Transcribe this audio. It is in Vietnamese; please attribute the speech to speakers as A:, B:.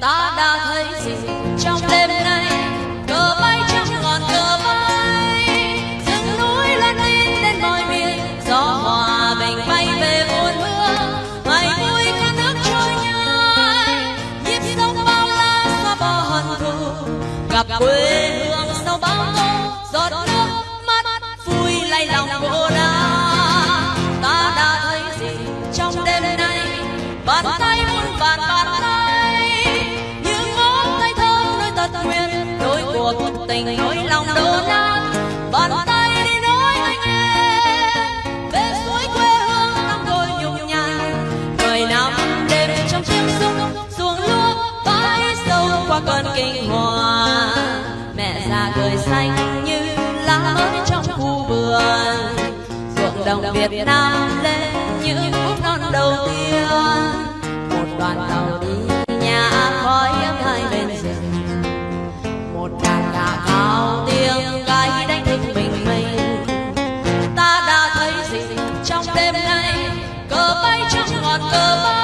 A: ta đã thấy gì? Trong đêm nay, cờ bay trong ngọn cờ bay, rừng núi lan tin đến mọi miền gió hòa bình bay về muôn hương ngày vui con nước trôi nhai. Nhịp sông bao la xa bỏ hận thù, gặp quê hương sau bao tô giọt nước mắt vui lay lòng cô đơn ta đã thấy gì? Trong đêm nay, bàn tay muôn vàn tình nỗi lòng đổ nát. Bàn tay đi nói anh em về suối quê hương năm đôi nhung nhàn mười năm đêm trong chiếc súng xuồng lúa bãi sâu qua cơn kinh hoàng. Mẹ già cười xanh như lá mới trong khu vườn. Ruộng đồng Việt Nam lên những phút non đầu tiên trong ngọn